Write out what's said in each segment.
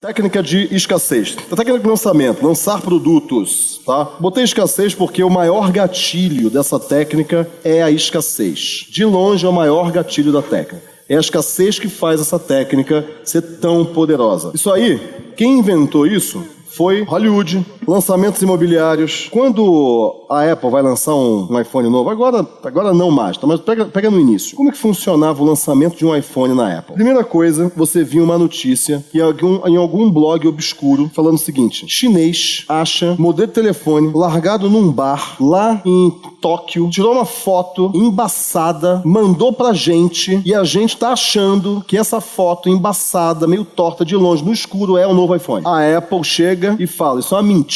Técnica de escassez. A técnica de lançamento, lançar produtos, tá? Botei escassez porque o maior gatilho dessa técnica é a escassez. De longe é o maior gatilho da técnica. É a escassez que faz essa técnica ser tão poderosa. Isso aí, quem inventou isso foi Hollywood, lançamentos imobiliários. Quando a Apple vai lançar um, iPhone novo, agora, agora não mais, tá? mas pega, pega no início. Como que funcionava o lançamento de um iPhone na Apple? Primeira coisa, você viu uma notícia em algum, em algum blog obscuro falando o seguinte: chinês acha modelo de telefone largado num bar lá em Tóquio, tirou uma foto embaçada, mandou pra gente e a gente tá achando que essa foto embaçada, meio torta de longe, no escuro, é o novo iPhone. A Apple chega e fala: Isso é uma mentira,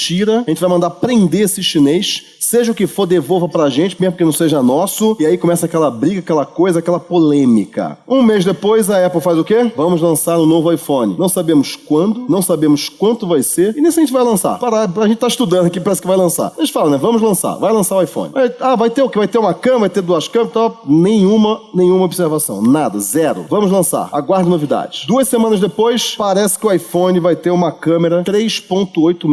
a gente vai mandar prender esse chinês, seja o que for, devolva pra gente, mesmo que não seja nosso. E aí começa aquela briga, aquela coisa, aquela polêmica. Um mês depois, a Apple faz o quê? Vamos lançar um novo iPhone. Não sabemos quando, não sabemos quanto vai ser, e se a gente vai lançar. Para, a gente tá estudando aqui, parece que vai lançar. A gente fala, né? Vamos lançar, vai lançar o iPhone. ah, vai ter o quê? Vai ter uma câmera, vai ter duas câmeras, tal. Nenhuma, nenhuma observação. Nada, zero. Vamos lançar. Aguarde novidades. Duas semanas depois, parece que o iPhone vai ter uma câmera 3.1 1.8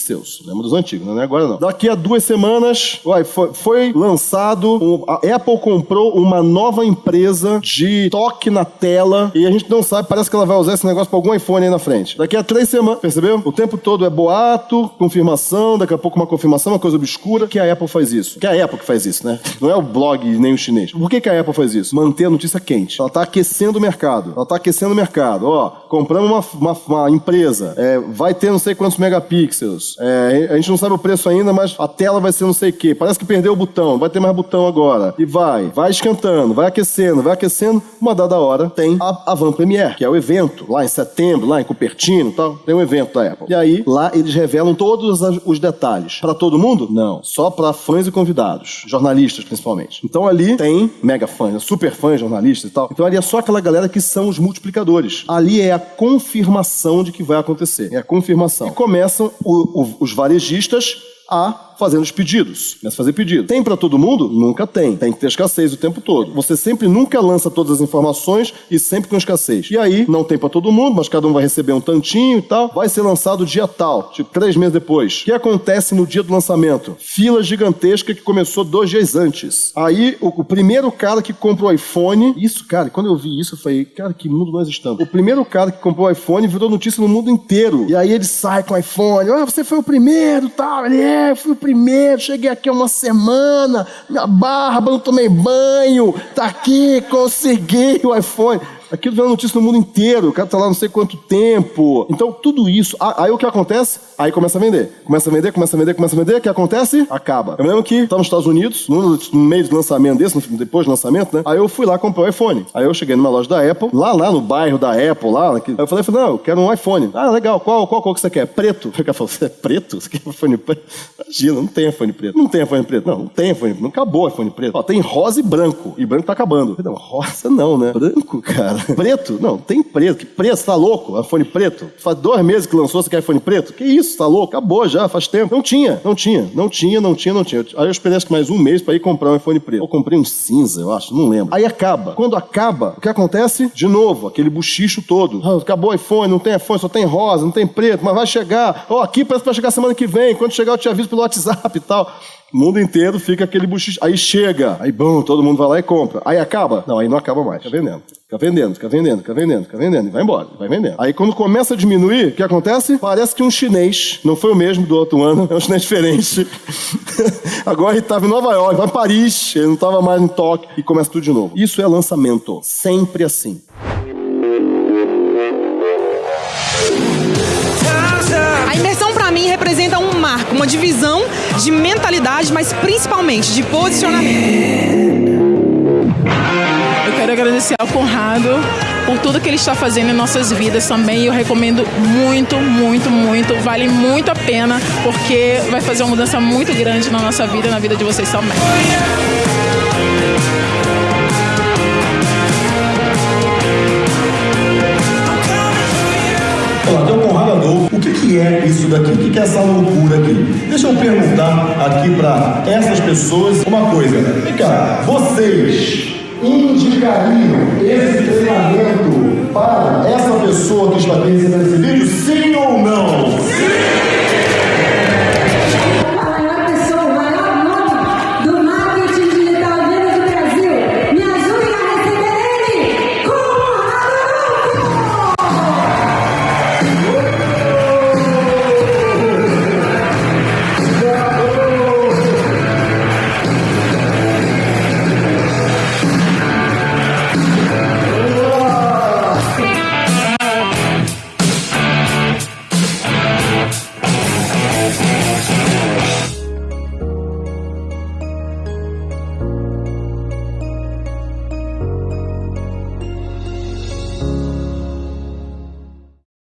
megapixels. Lembra dos antigos, não é agora não. Daqui a duas semanas, uai, foi, foi lançado, um, a Apple comprou uma nova empresa de toque na tela e a gente não sabe, parece que ela vai usar esse negócio para algum iPhone aí na frente. Daqui a três semanas, percebeu? O tempo todo é boato, confirmação, daqui a pouco uma confirmação, uma coisa obscura, que a Apple faz isso. Que a Apple que faz isso, né? Não é o blog nem o chinês. Por que, que a Apple faz isso? Manter a notícia quente. Ela tá aquecendo o mercado. Ela tá aquecendo o mercado. Ó, compramos uma, uma, uma empresa, é, vai ter não sei quantos megapixels. É, a gente não sabe o preço ainda, mas a tela vai ser não sei o quê. Parece que perdeu o botão, vai ter mais botão agora. E vai, vai esquentando, vai aquecendo, vai aquecendo. Uma dada hora tem a Van Premiere, que é o evento, lá em setembro, lá em Cupertino e tal. Tem um evento da Apple. E aí, lá eles revelam todos os detalhes. Para todo mundo? Não. Só para fãs e convidados. Jornalistas, principalmente. Então ali tem mega fãs, super fãs, jornalistas e tal. Então ali é só aquela galera que são os multiplicadores. Ali é a confirmação de que vai acontecer. É a confirmação e começam o, o, os varejistas a fazendo os pedidos. Começa a fazer pedido. Tem para todo mundo? Nunca tem. Tem que ter escassez o tempo todo. Você sempre nunca lança todas as informações e sempre com escassez. E aí, não tem para todo mundo, mas cada um vai receber um tantinho e tal. Vai ser lançado dia tal, tipo três meses depois. O que acontece no dia do lançamento? Fila gigantesca que começou dois dias antes. Aí, o, o primeiro cara que comprou o iPhone. Isso, cara, quando eu vi isso, eu falei, cara, que mundo nós estamos. O primeiro cara que comprou o iPhone virou notícia no mundo inteiro. E aí ele sai com o iPhone. Ah, você foi o primeiro tal. Ele é, fui o primeiro primeiro, cheguei aqui há uma semana, minha barba, não tomei banho, tá aqui, consegui o iPhone. Aquilo vira notícia no mundo inteiro, o cara tá lá não sei quanto tempo. Então, tudo isso. Aí o que acontece? Aí começa a vender. Começa a vender, começa a vender, começa a vender. O que acontece? Acaba. Eu lembro que estava nos Estados Unidos, no, meio do lançamento desse, depois do lançamento, né? Aí eu fui lá comprar o iPhone. Aí eu cheguei numa loja da Apple, lá, lá no bairro da Apple, lá. Aí eu falei, não, eu quero um iPhone. Ah, legal, qual, qual cor que você quer? Preto. O cara falou, você é preto? Você quer iPhone preto? Imagina, não tem iPhone preto. Não tem iPhone preto. Não, não tem iPhone preto. Não acabou iPhone preto. Ó, tem rosa e branco. E branco tá acabando. Não, rosa não, né? Branco, cara. Preto? Não, tem preto. Que preto? Tá louco? iPhone preto? Faz dois meses que lançou, você quer iPhone preto? Que isso? Tá louco? Acabou já, faz tempo. Não tinha, não tinha, não tinha, não tinha, não tinha. Aí eu esperei que mais um mês para ir comprar um iPhone preto. Eu comprei um cinza, eu acho, não lembro. Aí acaba. Quando acaba, o que acontece? De novo, aquele buchicho todo. Ah, acabou o iPhone, não tem iPhone, só tem rosa, não tem preto, mas vai chegar. Oh, aqui parece pra chegar semana que vem. Quando chegar eu te aviso pelo WhatsApp e tal. O mundo inteiro fica aquele buchicho. Aí chega, aí bom, todo mundo vai lá e compra. Aí acaba? Não, aí não acaba mais. Fica vendendo. Fica vendendo, fica vendendo, fica vendendo, fica vendendo. E vai embora, vai vendendo. Aí quando começa a diminuir, o que acontece? Parece que um chinês, não foi o mesmo do outro ano, é um chinês diferente. Agora ele estava em Nova York, vai Paris, ele não estava mais em Tóquio e começa tudo de novo. Isso é lançamento. Sempre assim. A imersão para mim representa um marco, uma divisão de mentalidade, mas principalmente de posicionamento. Eu quero agradecer ao Conrado por tudo que ele está fazendo em nossas vidas também. Eu recomendo muito, muito, muito. Vale muito a pena, porque vai fazer uma mudança muito grande na nossa vida e na vida de vocês também. Olá, aqui é o Conrado Adolfo. O que, que é isso daqui? O que, que é essa loucura aqui? Deixa eu perguntar aqui para essas pessoas uma coisa. Vem cá, vocês indicariam esse treinamento para essa pessoa que está aqui recebendo esse vídeo,